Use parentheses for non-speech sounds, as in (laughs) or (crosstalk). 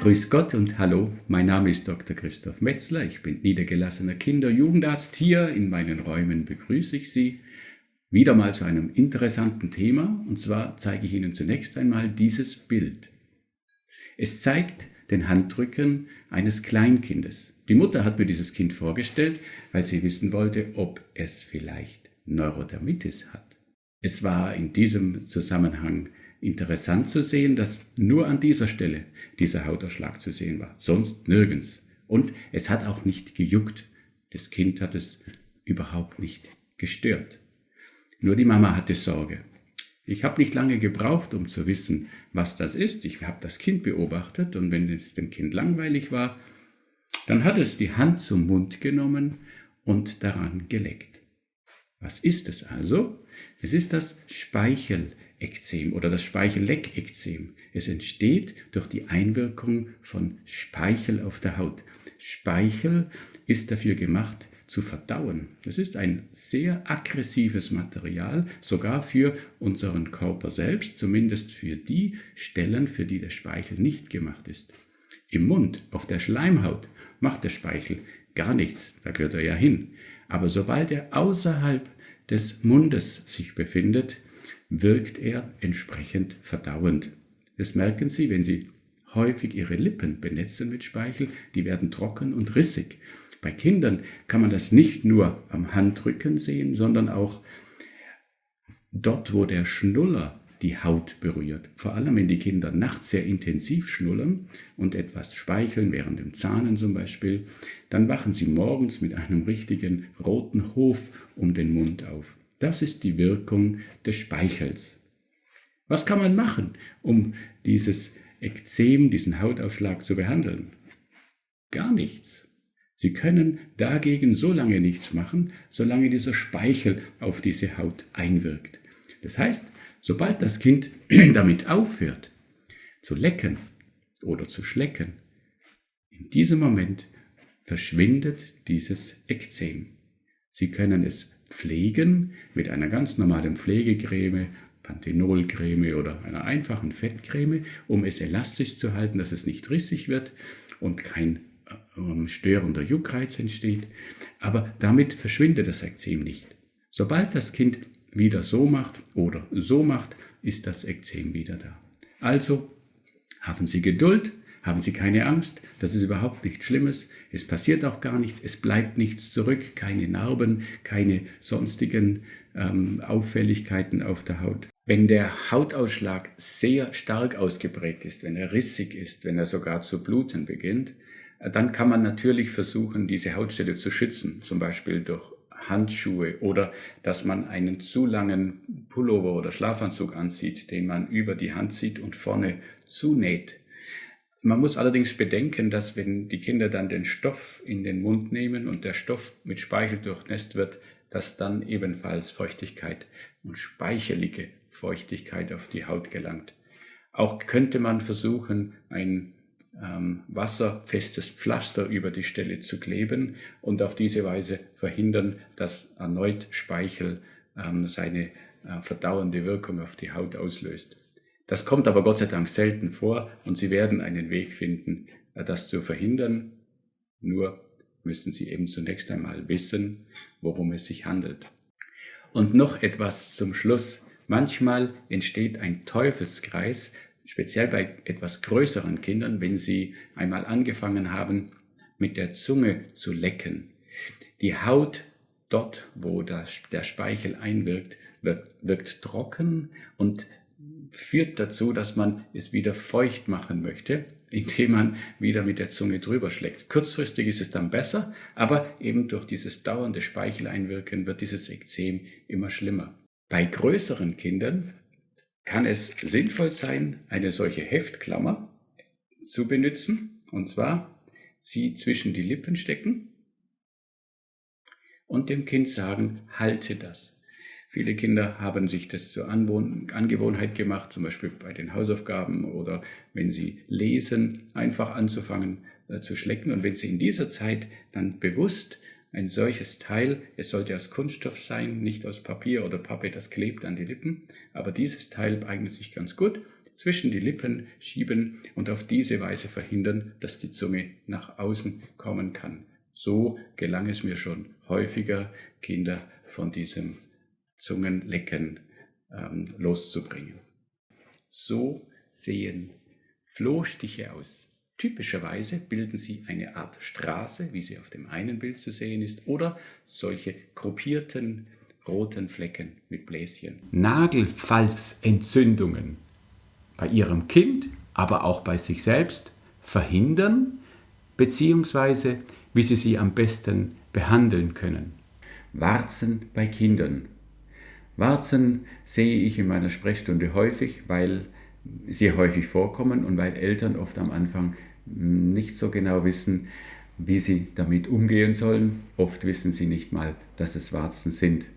Grüß Gott und hallo, mein Name ist Dr. Christoph Metzler, ich bin niedergelassener Kinder- Jugendarzt. Hier in meinen Räumen begrüße ich Sie wieder mal zu einem interessanten Thema und zwar zeige ich Ihnen zunächst einmal dieses Bild. Es zeigt den Handrücken eines Kleinkindes. Die Mutter hat mir dieses Kind vorgestellt, weil sie wissen wollte, ob es vielleicht Neurodermitis hat. Es war in diesem Zusammenhang interessant zu sehen, dass nur an dieser Stelle dieser Hautausschlag zu sehen war, sonst nirgends. Und es hat auch nicht gejuckt. Das Kind hat es überhaupt nicht gestört. Nur die Mama hatte Sorge. Ich habe nicht lange gebraucht, um zu wissen, was das ist. Ich habe das Kind beobachtet und wenn es dem Kind langweilig war, dann hat es die Hand zum Mund genommen und daran geleckt. Was ist es also? Es ist das Speichelekzem oder das Speichelleckekzem. Es entsteht durch die Einwirkung von Speichel auf der Haut. Speichel ist dafür gemacht, zu verdauen. Es ist ein sehr aggressives Material, sogar für unseren Körper selbst, zumindest für die Stellen, für die der Speichel nicht gemacht ist. Im Mund, auf der Schleimhaut, macht der Speichel gar nichts, da gehört er ja hin. Aber sobald er außerhalb des Mundes sich befindet, wirkt er entsprechend verdauend. Das merken Sie, wenn Sie häufig Ihre Lippen benetzen mit Speichel, die werden trocken und rissig. Bei Kindern kann man das nicht nur am Handrücken sehen, sondern auch dort, wo der Schnuller die Haut berührt. Vor allem, wenn die Kinder nachts sehr intensiv schnullern und etwas speicheln, während dem Zahnen zum Beispiel, dann wachen sie morgens mit einem richtigen roten Hof um den Mund auf. Das ist die Wirkung des Speichels. Was kann man machen, um dieses Ekzem, diesen Hautausschlag zu behandeln? Gar nichts. Sie können dagegen so lange nichts machen, solange dieser Speichel auf diese Haut einwirkt. Das heißt, sobald das Kind (clears throat) damit aufhört zu lecken oder zu schlecken, in diesem Moment verschwindet dieses Ekzem. Sie können es pflegen mit einer ganz normalen Pflegecreme, Panthenolcreme oder einer einfachen Fettcreme, um es elastisch zu halten, dass es nicht rissig wird und kein ähm, störender Juckreiz entsteht, aber damit verschwindet das Ekzem nicht. Sobald das Kind wieder so macht oder so macht, ist das Ekzem wieder da. Also haben Sie Geduld, haben Sie keine Angst, das ist überhaupt nichts Schlimmes, es passiert auch gar nichts, es bleibt nichts zurück, keine Narben, keine sonstigen ähm, Auffälligkeiten auf der Haut. Wenn der Hautausschlag sehr stark ausgeprägt ist, wenn er rissig ist, wenn er sogar zu bluten beginnt, dann kann man natürlich versuchen, diese Hautstelle zu schützen, zum Beispiel durch Handschuhe oder dass man einen zu langen Pullover oder Schlafanzug anzieht, den man über die Hand zieht und vorne zunäht. Man muss allerdings bedenken, dass wenn die Kinder dann den Stoff in den Mund nehmen und der Stoff mit Speichel durchnässt wird, dass dann ebenfalls Feuchtigkeit und speichelige Feuchtigkeit auf die Haut gelangt. Auch könnte man versuchen, ein ähm, wasserfestes Pflaster über die Stelle zu kleben und auf diese Weise verhindern, dass erneut Speichel ähm, seine äh, verdauernde Wirkung auf die Haut auslöst. Das kommt aber Gott sei Dank selten vor und Sie werden einen Weg finden, äh, das zu verhindern. Nur müssen Sie eben zunächst einmal wissen, worum es sich handelt. Und noch etwas zum Schluss. Manchmal entsteht ein Teufelskreis, speziell bei etwas größeren Kindern, wenn sie einmal angefangen haben, mit der Zunge zu lecken. Die Haut dort, wo der Speichel einwirkt, wirkt, wirkt trocken und führt dazu, dass man es wieder feucht machen möchte, (laughs) indem man wieder mit der Zunge drüber schlägt. Kurzfristig ist es dann besser, aber eben durch dieses dauernde Speicheleinwirken wird dieses Ekzem immer schlimmer. Bei größeren Kindern kann es sinnvoll sein, eine solche Heftklammer zu benutzen. Und zwar sie zwischen die Lippen stecken und dem Kind sagen, halte das. Viele Kinder haben sich das zur Angewohnheit gemacht, zum Beispiel bei den Hausaufgaben oder wenn sie lesen, einfach anzufangen äh, zu schlecken. Und wenn sie in dieser Zeit dann bewusst ein solches Teil, es sollte aus Kunststoff sein, nicht aus Papier oder Pappe, das klebt an die Lippen, aber dieses Teil eignet sich ganz gut, zwischen die Lippen schieben und auf diese Weise verhindern, dass die Zunge nach außen kommen kann. So gelang es mir schon häufiger, Kinder von diesem Zungenlecken ähm, loszubringen. So sehen Flohstiche aus. Typischerweise bilden sie eine Art Straße, wie sie auf dem einen Bild zu sehen ist, oder solche gruppierten roten Flecken mit Bläschen. Nagelfalzentzündungen bei ihrem Kind, aber auch bei sich selbst verhindern, beziehungsweise wie sie sie am besten behandeln können. Warzen bei Kindern. Warzen sehe ich in meiner Sprechstunde häufig, weil sie häufig vorkommen und weil Eltern oft am Anfang nicht so genau wissen, wie sie damit umgehen sollen. Oft wissen sie nicht mal, dass es Warzen sind.